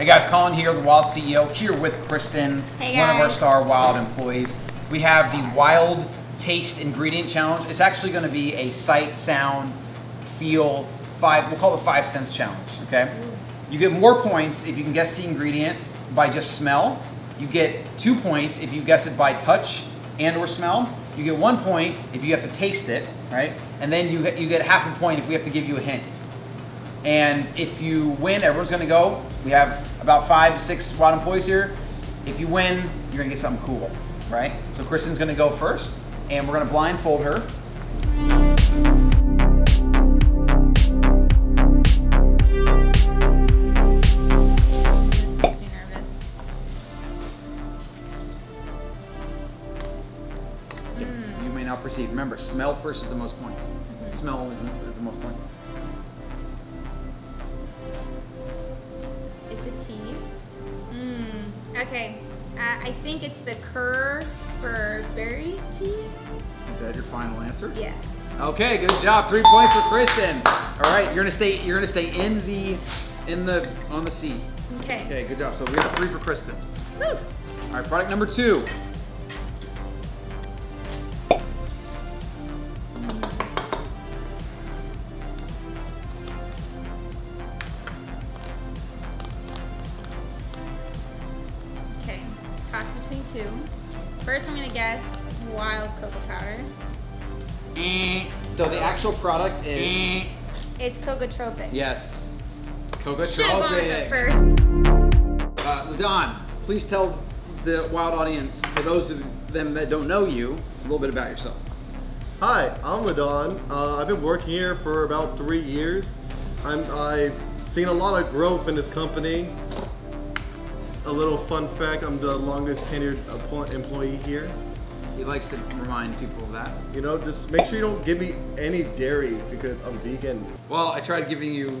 Hey guys, Colin here, the Wild CEO, here with Kristen, Hey one of our. Star Wild employees. We have the Wild Taste Ingredient Challenge. It's actually going to be a sight, sound, feel, five. We'll call it five sense challenge. Okay. You get more points if you can guess the ingredient by just smell. You get two points if you guess it by touch and or smell. You get one point if you have to taste it, right? And then you you get half a point if we have to give you a hint. And if you win, everyone's gonna go. We have about five to six SWAT employees here. If you win, you're gonna get something cool, right? So Kristen's gonna go first, and we're gonna blindfold her. This makes me nervous. Mm. You may not perceive. Remember, smell first is the most points. Mhm. Smell is, is the most points. I think it's the Kerr for berry tea. Is that your final answer? Yeah. Okay, good job. Three points for Kristen. All right, you're gonna stay. You're gonna stay in the, in the on the seat. Okay. Okay, good job. So we got three for Kristen. Woo. All right, product number two. Two. First, I'm gonna guess wild cocoa powder. Eh. So the actual product is. It's cocotropic. Yes. Coca Should have gone with first. Uh, Ladon, please tell the wild audience, for those of them that don't know you, a little bit about yourself. Hi, I'm Ladon. Uh, I've been working here for about three years. I'm, I've seen a lot of growth in this company. A little fun fact, I'm the longest tenured employee here. He likes to remind people of that. You know, just make sure you don't give me any dairy because I'm vegan. Well, I tried giving you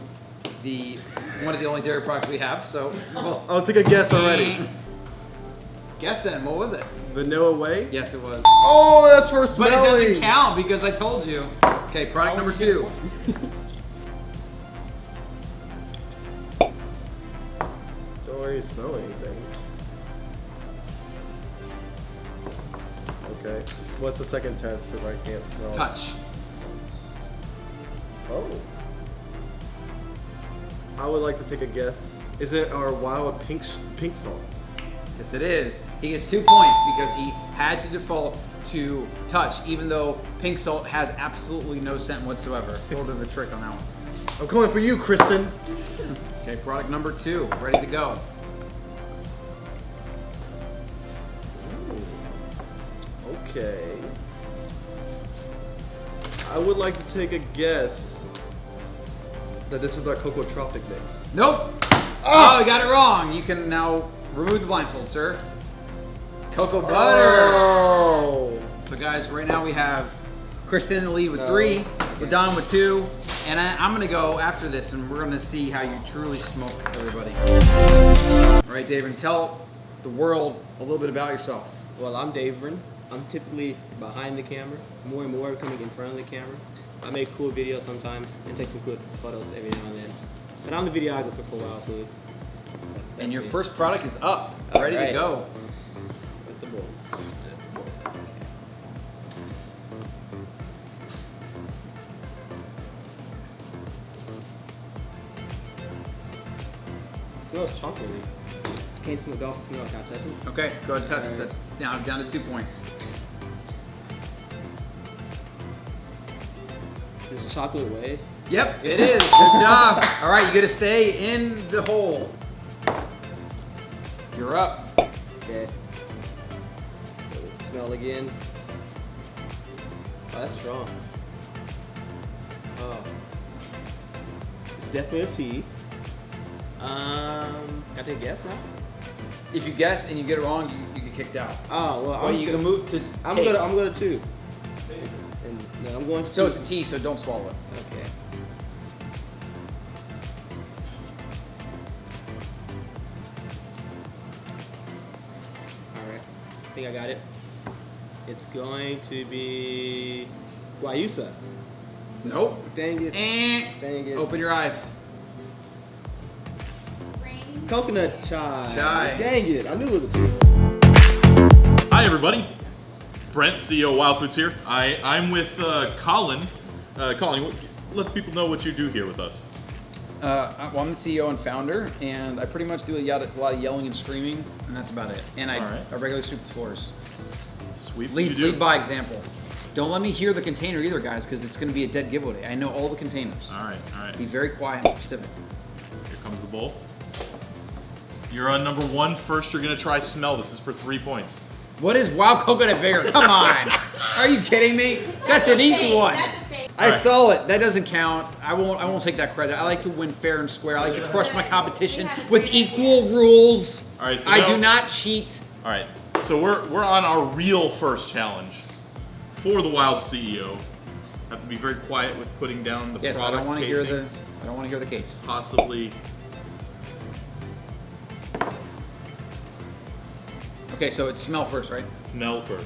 the one of the only dairy products we have, so well, I'll take a guess already. Guess then, what was it? Vanilla Whey? Yes, it was. Oh, that's for But it doesn't count because I told you. Okay, product number two. Oh, Anything. Okay. What's the second test if I can't smell? Touch. Oh. I would like to take a guess. Is it our wild pink pink salt? Yes, it is. He gets two points because he had to default to touch, even though pink salt has absolutely no scent whatsoever. A little bit of a trick on that one. I'm coming for you, Kristen. Okay, product number two, ready to go. Okay. I would like to take a guess that this is our Cocoa Tropic mix. Nope. Ah! Oh, you got it wrong. You can now remove the blindfold, sir. Cocoa butter. Oh. So guys, right now we have Kristen in the lead with three, Ladon with two, and I, I'm gonna go after this, and we're gonna see how you truly smoke, everybody. All right, David, tell the world a little bit about yourself. Well, I'm Davern. I'm typically behind the camera, more and more coming in front of the camera. I make cool videos sometimes and take some cool photos every now and then. But I'm the videographer for Wild Foods. So And your me. first product is up, ready to Alright. go. That's the bowl. That's the bowl. smells chocolatey. I can't smell golf smell. Can I touch it? Okay, go ahead and touch it. Alright. That's down, down to two points. This is chocolate whey. Yep, it is. Good job. All right, you got to stay in the hole. You're up. Okay. Smell again. Oh, that's strong. Oh. It's definitely a tea. Um, can I take a guess now? If you guess and you get it wrong, you, you get kicked out. Oh, well, Well, I'm you gonna, can move to. I'm take. gonna, I'm gonna two. And no, I'm going to So two. it's a T, so don't swallow it. Okay. Alright, I think I got it. It's going to be Guayusa. Nope. Dang it. Eh. Dang it. Open your eyes. Coconut chai. Chai. Dang it! I knew it was a two. Hi, everybody. Brent, CEO of Wild Foods here. I, I'm with uh, Colin. Uh, Colin, what, let people know what you do here with us. Uh, well, I'm the CEO and founder, and I pretty much do a lot of, a lot of yelling and screaming, and that's about it. And I, right. I regularly sweep the floors. Sweep. Lead, lead by example. Don't let me hear the container either, guys, because it's going to be a dead giveaway. I know all the containers. All right, all right. Be very quiet and specific. Here comes the bowl. You're on number one. First, you're gonna try smell. This is for three points. What is wild coconut vinegar? Come on. Are you kidding me? That's, an easy fake, one. That's. I Alright. saw it. That doesn't count. I won't. I won't take that credit. I like to win fair and square. I like to crush my competition We have a with equal rules. All right, so I now- do not cheat. All right. So we're we're on our real first challenge for the Wild CEO. Have to be very quiet with putting down the Yes, I product don't want to hear the. I don't want to hear the case. Possibly. Okay, so it's smell first, right? Smell first.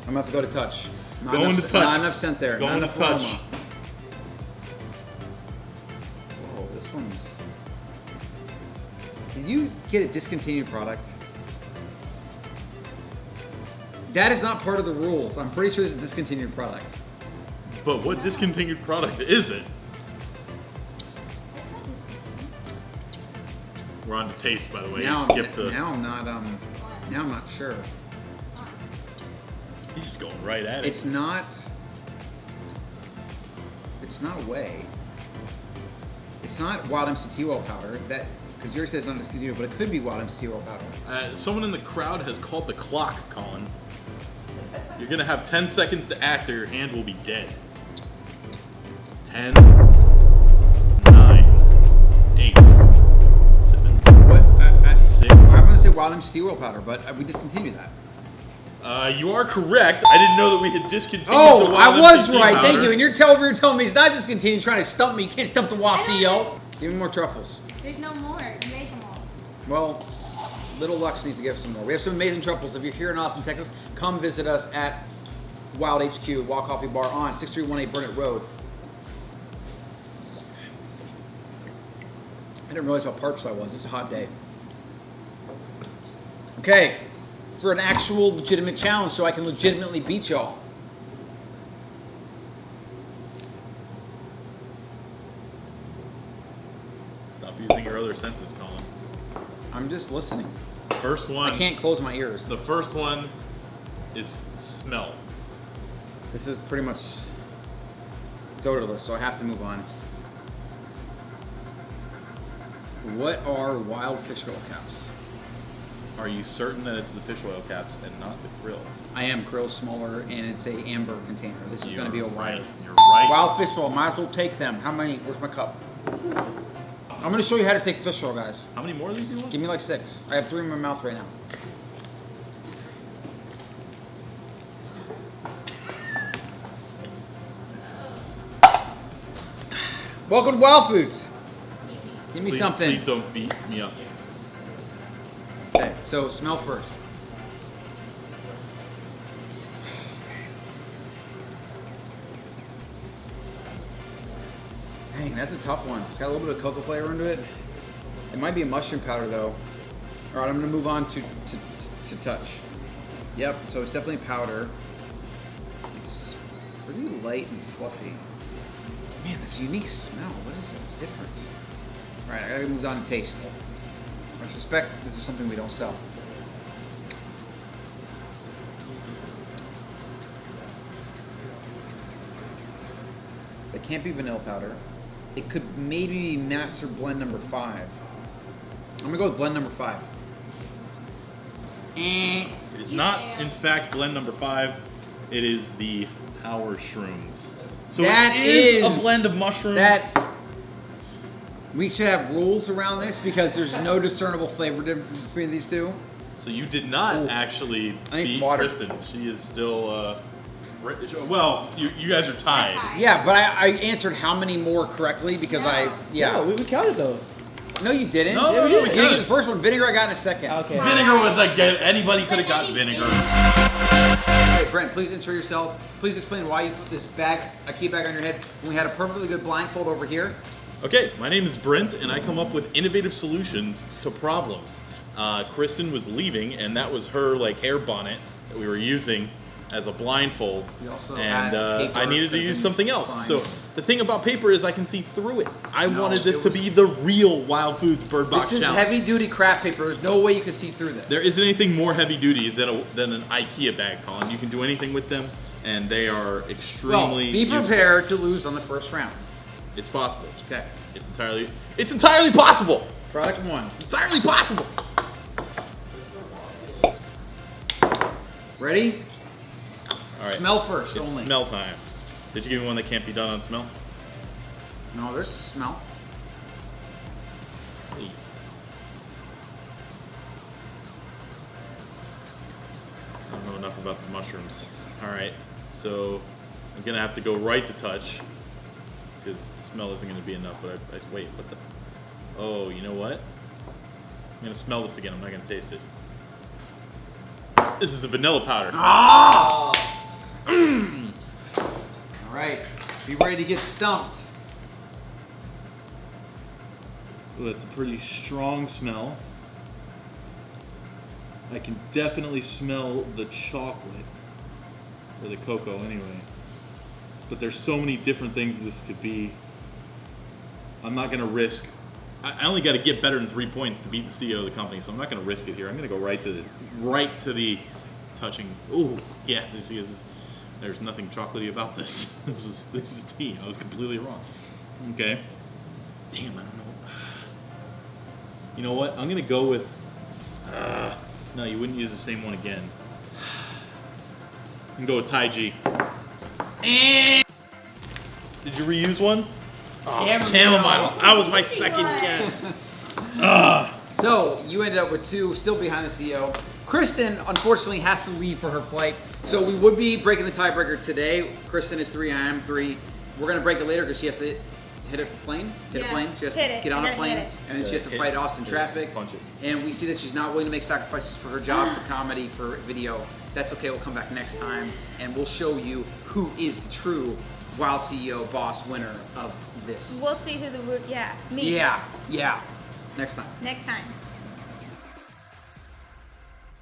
I'm gonna have to go to touch. Not Going enough, to scent- touch. Not enough scent there. Going not to enough touch. aroma. Whoa, this one's. Did you get a discontinued product? That is not part of the rules. I'm pretty sure it's a discontinued product. But what discontinued product is it? We're on to taste, by the way. now, Skip I'm, the. now I'm not. Um. Now I'm not sure. He's just going right at it. It's not. It's not whey. It's not wild MCT oil powder. That because yours says said it's not discontinued, but it could be wild MCT oil powder. Uh, someone in the crowd has called the clock, Colin. You're gonna have 10 seconds to act, or your hand will be dead. 10, I'm gonna say wild MCT oil powder, but uh, we discontinued that. Uh, you are correct. I didn't know that we had discontinued the Oh, I was MCT right. Thank you. And you're telling you're telling me it's not discontinued, trying to stump me. You can't stump the WA CEO. Give me more truffles. There's no more. You made them all. Well, Little Lux needs to give some more. We have some amazing truffles. If you're here in Austin, Texas, come visit us at Wild HQ, Wild Coffee Bar on 6318 Burnett Road. I didn't realize how parched I was. It's a hot day. Okay, for an actual legitimate challenge so I can legitimately beat y'all. Stop using your other senses, Colin. I'm just listening. First one. I can't close my ears. The first one is smell. This is pretty much it's odorless, so I have to move on. What are wild fish oil caps? Are you certain that it's the fish oil caps and not the krill? I am krill smaller, and it's a amber container. This is going to be a right. You're right. Wild fish oil. Might as well take them. How many? Where's my cup? I'm going to show you how to take fish oil, guys. How many more of these do you want? Give me like six. I have three in my mouth right now. Welcome to Wild Foods. Give me please, something. Please don't beat me up. Okay, so smell first. Dang, that's a tough one. It's got a little bit of cocoa flavor into it. It might be a mushroom powder though. All right, I'm gonna move on to to, to touch. Yep, so it's definitely powder. It's pretty light and fluffy. Man, this unique smell. What is that? It's different. All right, I gotta move on to taste. I suspect this is something we don't sell. It can't be vanilla powder. It could maybe be master blend number five. I'm gonna go with blend number five. Eh. It is not, in fact, blend number five. It is the Power Shrooms. So That it is, is- a blend of mushrooms. That we should have rules around this because there's no discernible flavor difference between these two. So you did not Ooh. actually I need some beat water. Kristen. She is still. Uh, well, you, you guys are tied. Tied. Yeah, but I, I answered how many more correctly because I yeah. No, we, we counted those. No, you didn't. No, no, no, we You didn't the first one. Vinegar I got in a second. Okay. Vinegar was like anybody could have But got vinegar. any- right, Brent, please intro yourself. Please explain why you put this bag, a key bag on your head when we had a perfectly good blindfold over here. Okay, my name is Brent, and I come up with innovative solutions to problems. Uh, Kristen was leaving, and that was her like hair bonnet that we were using as a blindfold. And uh, paper I needed to use something else. So the thing about paper is I can see through it. I No, wanted this to be the real Wild Foods Bird Box This is Challenge. heavy duty craft paper. There's no way you can see through this. There isn't anything more heavy duty than a, than an IKEA bag, Colin. You can do anything with them, and they are extremely well, be useful. prepared to lose on the first round. It's possible. Okay. It's entirely. It's entirely possible. Product one. Entirely possible. Ready? All right. Smell first It's only. smell time. Did you give me one that can't be done on smell? No, there's a smell. Hey. I don't know enough about the mushrooms. All right, so I'm gonna have to go right to touch because smell isn't gonna be enough. But I, I wait, what the? Oh, you know what? I'm gonna smell this again. I'm not gonna taste it. This is the vanilla powder. Ah! All right. Be ready to get stumped. Ooh, that's a pretty strong smell. I can definitely smell the chocolate. Or the cocoa, anyway. But there's so many different things this could be. I'm not gonna risk. I only got to get better than three points to beat the CEO of the company, so I'm not gonna risk it here. I'm gonna go right to the right to the touching. Ooh, yeah. This is. There's nothing chocolatey about this. This is this is tea. I was completely wrong. Okay. Damn, I don't know. You know what? I'm gonna go with. Uh, no, you wouldn't use the same one again. I'm go with Taiji. Chi. Did you reuse one? Oh, Chamomile. chamomile. That was my second guess. Ugh. So you ended up with two, still behind the CEO. Kristen, unfortunately, has to leave for her flight. So we would be breaking the tiebreaker today. Kristen is three, I am three. We're gonna break it later because she has to hit a plane. Hit a plane. She has hit to it, get on a plane, and then she has to Hit- fight Austin hit- traffic. punch it. And we see that she's not willing to make sacrifices for her job, for comedy, for video. That's okay. We'll come back next time, and we'll show you who is the true Wild CEO boss winner of this. We'll see who the. Yeah, me. yeah, yeah. Next time. Next time.